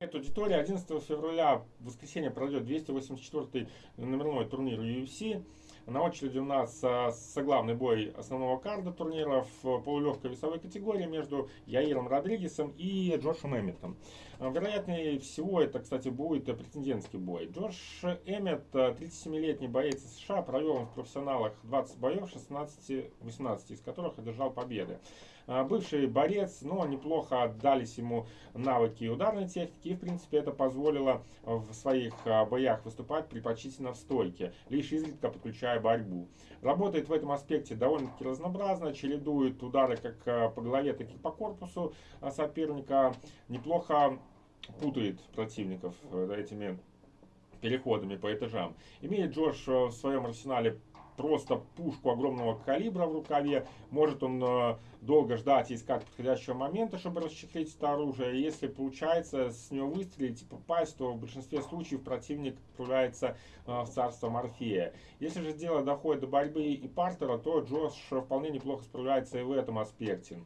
Эта аудитория 11 февраля, в воскресенье, пройдет 284 номерной турнир UFC. На очереди у нас а, соглавный бой основного карда турнира в полулегкой весовой категории между Яиром Родригесом и Джошем Эмметом. А, вероятнее всего, это, кстати, будет претендентский бой. Джош Эммет, 37-летний боец из США, провел в профессионалах 20 боев, 16-18 из которых одержал победы. А, бывший борец, но неплохо отдались ему навыки ударной техники. И, в принципе, это позволило в своих а, боях выступать предпочтительно в стойке, лишь изредка подключая борьбу. Работает в этом аспекте довольно-таки разнообразно, чередует удары как а, по голове, так и по корпусу соперника. Неплохо путает противников э, этими переходами по этажам. Имеет Джош э, в своем арсенале просто пушку огромного калибра в рукаве. Может он э, долго ждать искать подходящего момента, чтобы расчехлить это оружие. Если получается с него выстрелить и попасть, то в большинстве случаев противник отправляется э, в царство Морфея. Если же дело доходит до борьбы и партера, то Джош вполне неплохо справляется и в этом аспекте.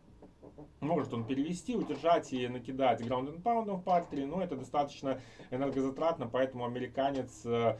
Может он перевести, удержать и накидать граунд and в партере, но это достаточно энергозатратно, поэтому американец э,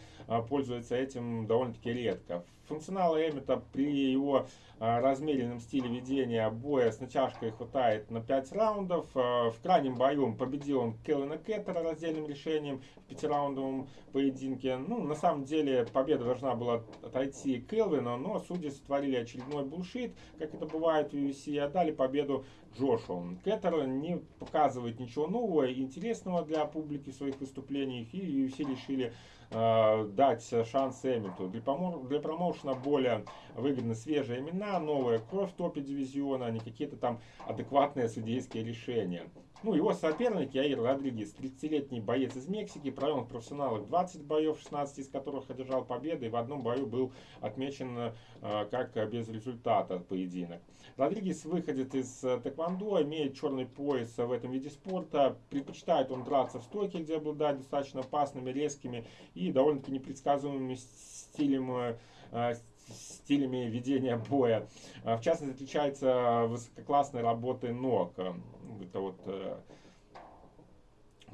пользуется этим довольно-таки редко. Функционала Эммета при его а, размеренном стиле ведения боя с натяжкой хватает на 5 раундов. А, в крайнем бою победил он Келлина Кеттера раздельным решением в пятираундовом поединке. Ну, на самом деле, победа должна была отойти Келвину, но судьи сотворили очередной булшит, как это бывает в UFC, и отдали победу Джошу. Кеттер не показывает ничего нового и интересного для публики в своих выступлениях, и UFC решили э, дать шанс Эммету. Для, для промоушена более выгодны свежие имена, новая кровь в топе дивизиона, а не какие-то там адекватные судейские решения. Ну, его соперник Яир Родригес, 30-летний боец из Мексики, провел в профессионалах 20 боев, 16 из которых одержал победы, и в одном бою был отмечен э, как без результата поединок. Родригес выходит из э, тэквондо, имеет черный пояс в этом виде спорта, предпочитает он драться в стойке, где обладает достаточно опасными, резкими и довольно-таки непредсказуемыми стилями э, стилями ведения боя. В частности, отличается высококлассной работой ног. Это вот э,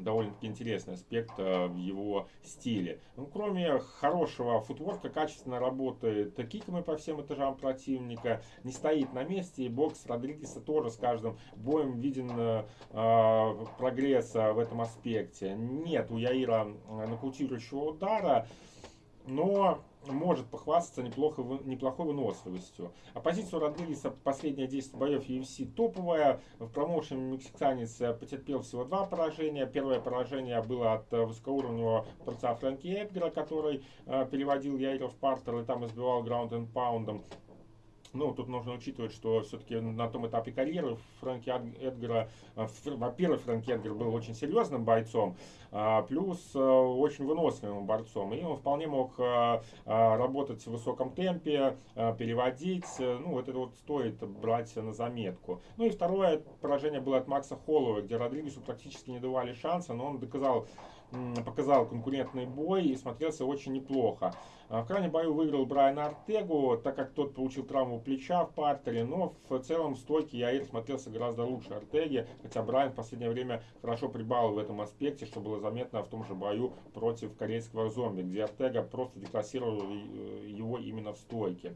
довольно-таки интересный аспект э, в его стиле. Ну, кроме хорошего футворка, качественно работает киками по всем этажам противника, не стоит на месте, и бокс Родригеса тоже с каждым боем виден э, э прогресс в этом аспекте. Нет у Яира нокаутирующего удара, но может похвастаться неплохо, неплохой выносливостью. Оппозицию Родригеса последние 10 боев UFC топовая. В промоушене мексиканец потерпел всего два поражения. Первое поражение было от высокоуровневого борца Фрэнки Эдгара, который э, переводил Яйра в партер и там избивал граунд энд паундом. Ну, тут нужно учитывать, что все-таки на том этапе карьеры Фрэнки Эдгара, э, во-первых, Фрэнки Эдгар был очень серьезным бойцом, а, плюс э, очень выносливым борцом. И он вполне мог э, работать в высоком темпе, переводить. Ну, вот это вот стоит брать на заметку. Ну и второе поражение было от Макса Холлова, где Родригесу практически не давали шанса, но он доказал показал конкурентный бой и смотрелся очень неплохо. А, в крайнем бою выиграл Брайан Артегу, так как тот получил травму плеча в партере, но в целом стойке Яир смотрелся гораздо лучше Артеги, хотя Брайан в последнее время хорошо прибавил в этом аспекте, что было заметно в том же бою против корейского зомби, где Артега просто деклассировал э, его именно в стойке.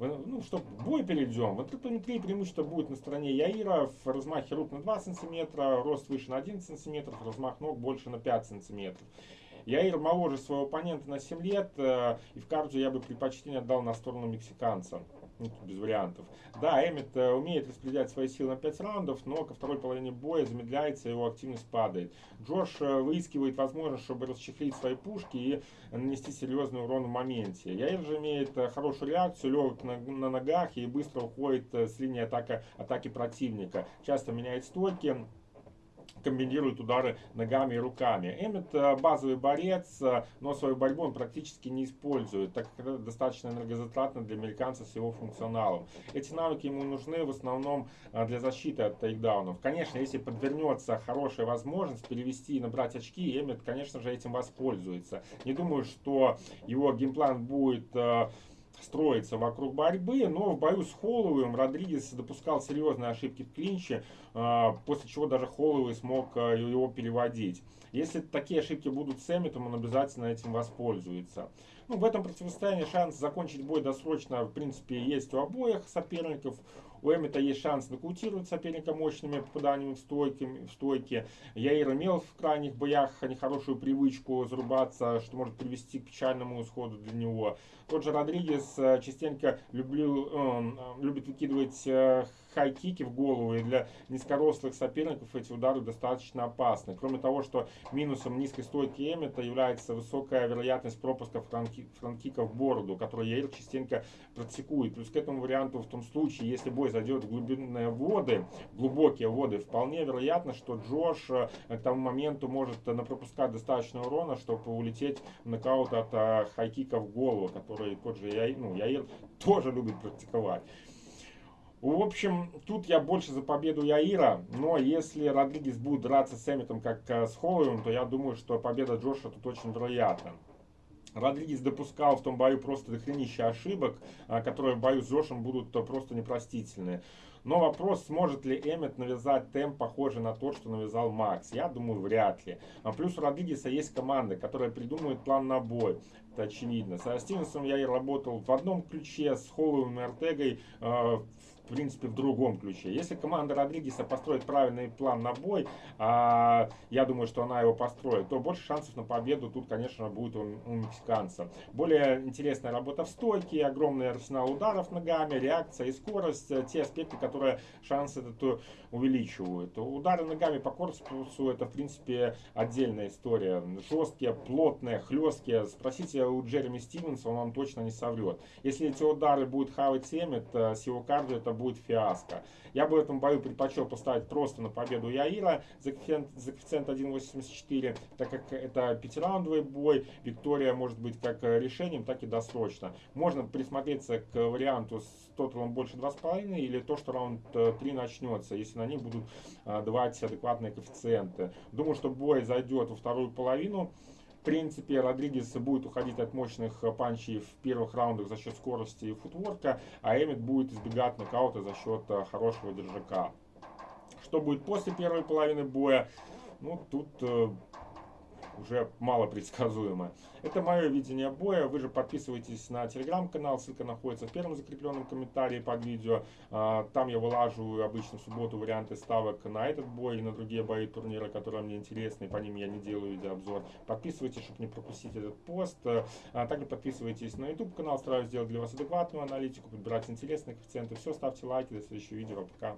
Ну что, бой перейдем. В антропометрии преимущество будет на стороне Яира. В размахе рук на 2 см, рост выше на 11 см, размах ног больше на 5 см. Яир моложе своего оппонента на 7 лет, э, и в кардио я бы предпочтение отдал на сторону мексиканца. Ну, без вариантов. Да, Эммет э, умеет распределять свои силы на 5 раундов, но ко второй половине боя замедляется, его активность падает. Джош э, выискивает возможность, чтобы расчехлить свои пушки и нанести серьезный урон в моменте. Яир же имеет хорошую реакцию, легок на, на ногах и быстро уходит с линии атака, атаки противника. Часто меняет стойки комбинирует удары ногами и руками. Эммет э, базовый борец, э, но свою борьбу он практически не использует, так как это достаточно энергозатратно для американца с его функционалом. Эти навыки ему нужны в основном э, для защиты от тейкдаунов. Конечно, если подвернется хорошая возможность перевести и набрать очки, Эммет, конечно же, этим воспользуется. Не думаю, что его геймплан будет строится вокруг борьбы, но в бою с Холловым Родригес допускал серьезные ошибки в клинче, а, после чего даже Холловый смог а, его переводить. Если такие ошибки будут с Эмметом, он обязательно этим воспользуется. Ну, в этом противостоянии шанс закончить бой досрочно, в принципе, есть у обоих соперников. У Эммета есть шанс нокаутировать соперника мощными попаданиями в стойки. В стойки. Яир имел в крайних боях нехорошую привычку зарубаться, что может привести к печальному исходу для него. Тот же Родригес э, частенько люблю, э, любит выкидывать э, хай-кики в голову, и для низкорослых соперников эти удары достаточно опасны. Кроме того, что минусом низкой стойки Эммета является высокая вероятность пропуска франки, франкика в бороду, который Яир частенько практикует. Плюс к этому варианту в том случае, если бой зайдет в глубинные воды, глубокие воды, вполне вероятно, что Джош э, к тому моменту может напропускать достаточно урона, чтобы улететь в нокаут от э, хайкика в голову, который тот же Яир, ну, Яир тоже любит практиковать. В общем, тут я больше за победу Яира, но если Родригес будет драться с Эмметом как э, с Холловым, то я думаю, что победа Джоша тут очень вероятна. Родригес допускал в том бою просто дохренища ошибок, а, которые в бою с Джошем будут просто непростительные. Но вопрос, сможет ли Эммет навязать темп, похожий на тот, что навязал Макс. Я думаю, вряд ли. А плюс у Родригеса есть команда, которая придумывает план на бой. Это очевидно. Со Стивенсом я и работал в одном ключе, с Холловым и Артегой э, в принципе, в другом ключе. Если команда Родригеса построит правильный план на бой, а я думаю, что она его построит, то больше шансов на победу тут, конечно, будет у, у мексиканца. Более интересная работа в стойке, огромный арсенал ударов ногами, реакция и скорость, те аспекты, которые шансы этот увеличивают. Удары ногами по корпусу это, в принципе, отдельная история. Жесткие, плотные, хлесткие. Спросите у Джереми Стивенса, он вам точно не соврет. Если эти удары будут хавать Эммет, с его кардио это будет фиаско. Я бы в этом бою предпочел поставить просто на победу Яира за коэффициент, за коэффициент 1.84, так как это пятираундовый бой, Виктория может быть как решением, так и досрочно. Можно присмотреться к варианту с тоталом больше 2,5 или то, что раунд 3 начнется, если на них будут а, давать адекватные коэффициенты. Думаю, что бой зайдет во вторую половину. Принципе, Родригес будет уходить от мощных э, панчей в первых раундах за счет скорости и футворка, а Эммет будет избегать нокаута за счет э, хорошего держака. Что будет после первой половины боя? Ну, тут э, уже мало предсказуемо. Это мое видение боя. Вы же подписывайтесь на телеграм-канал, ссылка находится в первом закрепленном комментарии под видео. А, там я вылаживаю обычно в субботу варианты ставок на этот бой и на другие бои турнира, которые мне интересны, по ним я не делаю видеообзор. Подписывайтесь, чтобы не пропустить этот пост. А также подписывайтесь на YouTube канал, стараюсь сделать для вас адекватную аналитику, подбирать интересные коэффициенты. Все, ставьте лайки, до следующего видео, пока.